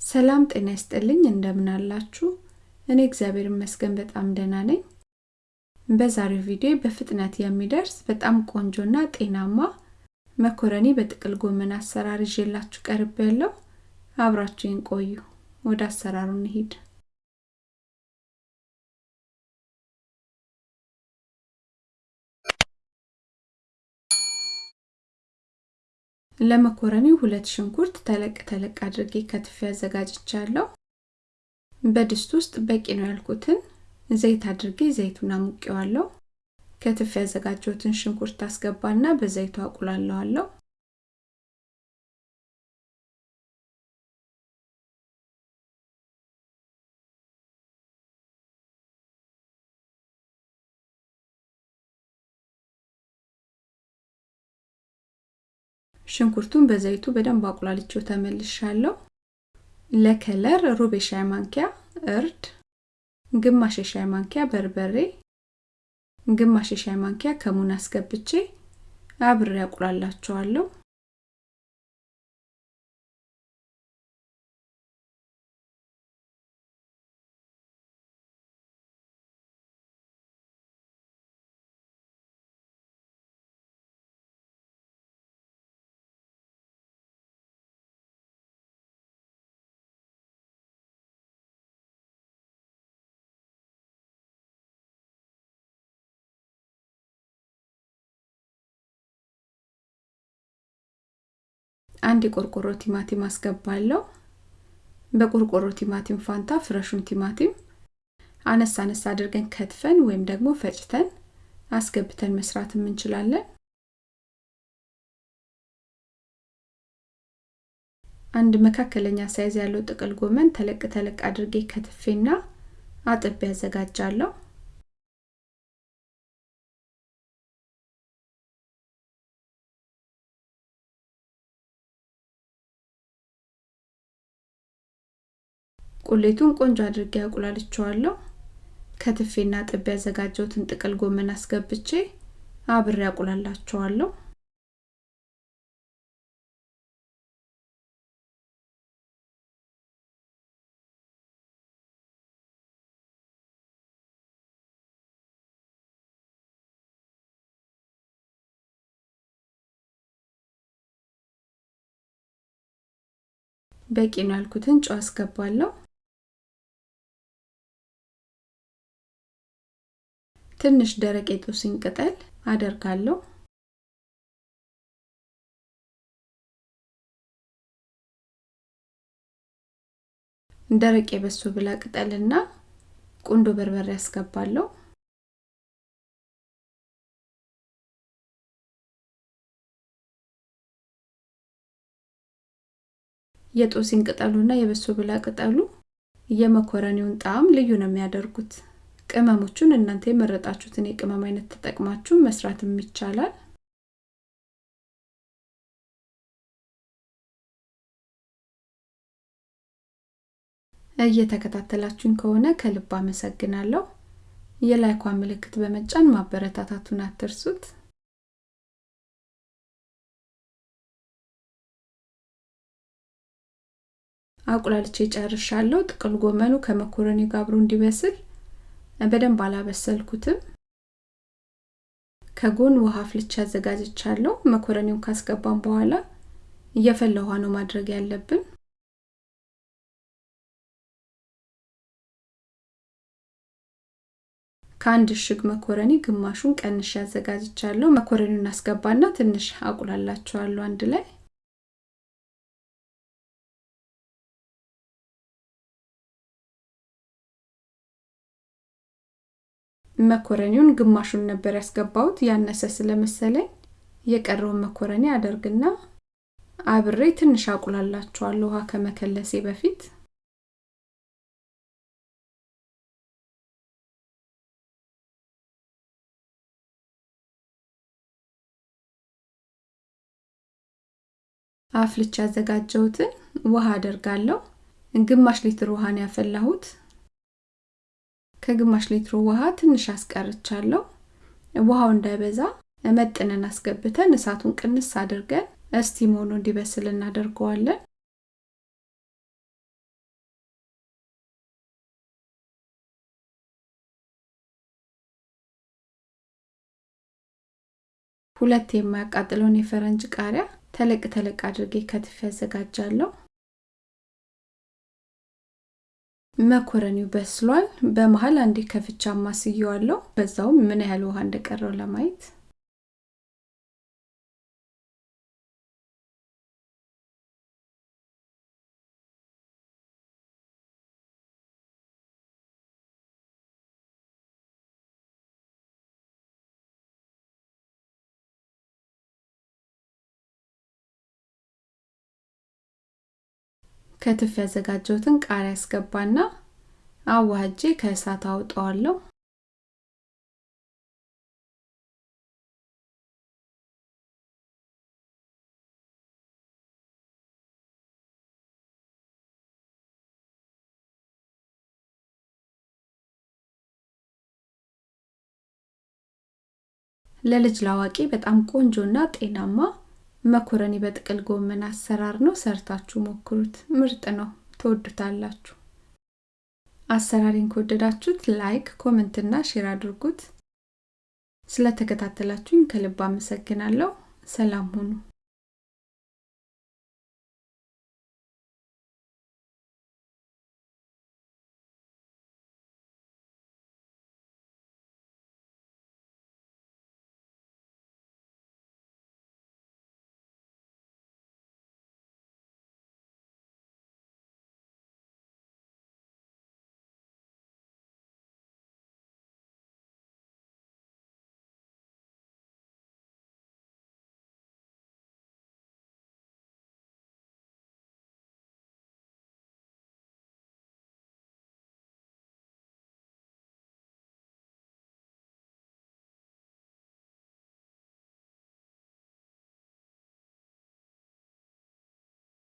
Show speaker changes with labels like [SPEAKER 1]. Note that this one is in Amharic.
[SPEAKER 1] ሰላም ጤና ይስጥልኝ እንደምን አላችሁ? እኔ እግዚአብሔር ይመስገን በጣም ደህና ነኝ። በዛሬው ቪዲዮ በፍጥነት የሚደርስ በጣም ቆንጆና ጤናማ መኮረኒ በጥቅል ጎመን አሰራር ይዤላችሁ ቀርቤያለሁ። አብራችሁን ቆዩ። ወደ አሰራሩ እንሂድ። ለመኮረኒው ሁለት ሽንኩርት ተለቅ ተለቅ አድርጌ ከትፌ አዘጋጅቻለሁ። በድስት ውስጥ በቂ ነው ያልኩትን ዘይት አድርጌ ዘይቱን አሙቄዋለሁ። ከትፌ ያዘጋጀሁትን ሽንኩርት አስገባና በዘይቱ አቁላለዋለሁ። ሽንኩርቱን በዘይቱ በደንብ አቁላልቼው ተመልሻለሁ። ለከለር ሩብ የሻይ ማንኪያ እርድ፣ ግማሽ የሻይ ማንኪያ በርበሬ፣ ግማሽ የሻይ ማንኪያ ከሙን አስገብቼ አብሬ አቁላላቸዋለሁ። አንድ የቆርቆሮ ቲማቲም አስገባለሁ። በቆርቆሮ ቲማቲም ፋንታ fresh ኡን ቲማቲም አነስ አነስ አድርገን ከትፈን ወይም ደግሞ ፈጭተን አስገብተን መስራትም እንችላለን። አንድ መካከለኛ size ያለው ጥቅል ጎመን ተለቅ ተለቅ አድርጌ ከትፌና አጥቤ ያዘጋጃለሁ። ቁሌቱን ቆንጆ አድርጌ አቁላልቸዋለሁ። ከትፌና ጥቤ ያዘጋጀሁትን ጥቅል ጎመን አስገብቼ አብሬ አቁላላቸዋለሁ። በቂ ነው ያልኩትን ጨው አስገባለሁ። ትንሽ ደረቅ የጦስኝ ቅጠል አደርጋለሁ። ደረቅ የበሶ ብላ ቅጠልና ቁንዶ በርበሬ ያስገባለሁ። የጦስኝ ቅጠሉና የበሶ ብላ ቅጠሉ የመኮረኒውን ጣዕም ልዩ ነው የሚያደርጉት። ቅመሞቹን እናንተ የመረጣችሁትን የቅመም አይነት ተጠቅማችሁ መስራትም ይቻላል። እየተከታተላችሁኝ ከሆነ ከልብ አመሰግናለሁ። የላይኳን ምልክት በመጫን ማበረታታቱን አትርሱት። አቁላልቼ ጨርሻለሁ። ጥቅል ጎመኑ ከመኮረኒ ጋር አብሮ እንዲበስል በደንብ አላበሰልኩትም። ከጎን ውሃ አፍልቼ አዘጋጅቻለሁ። መኮረኒውን ካስገባን በኋላ እየፈላ ውሃ ነው ማድረግ ያለብን። ከአንድ እሽግ መኮረኒ ግማሹን ቀንሼ አዘጋጅቻለሁ። መኮረኒውን አስገባና ትንሽ አቁላላቸዋለሁ አንድ ላይ መኮረኒውን ግማሹን ነበር ያስገባሁት ያነሰ ስለመሰለኝ የቀረውን መኮረኒ አደርግና አብሬ ትንሽ አቁላላቸዋለሁ ውሃ ከመከለሴ በፊት አፍልቼ ያዘጋጀሁትን ውሃ አደርጋለሁ። ግማሽ ሊትር ውሃ ነው ያፈላሁት። ከግማሽ ሊትሩ ውሃ ትንሽ አስቀርቻለሁ። ውሃው እንዳይበዛ መጥነን አስገብተን እሳቱን ቅንስ አድርገን እስቲም ሆኖ እንዲበስል እናደርገዋለን። ሁለት የማያቃጥለውን የፈረንጅ ቃሪያ ተለቅ ተለቅ አድርጌ ከትፌ አዘጋጃለሁ። መኮረኒው በስሏል። በመሀል አንዴ ከፍቻ ማስየዋለሁ። በዛውም ምን ያህል ውሃ እንደቀረው ለማየት ከትፍ ያዘጋጀሁትን ቃሪያ አስገባና አዋህጄ ከእሳት አውጣዋለሁ። ለልጅ ላዋቂ በጣም ቆንጆና ጤናማ መኮረኒ በጥቅል ጎመን አሰራር ነው። ሰርታችሁ ሞክሩት። ምርጥ ነው። ትወዱታላችሁ። አሰራሪን ከወደዳችሁት like፣ comment እና share አድርጉት። ስለተከታተላችሁኝ ከልብ አመሰግናለሁ። ሰላም ሁኑ።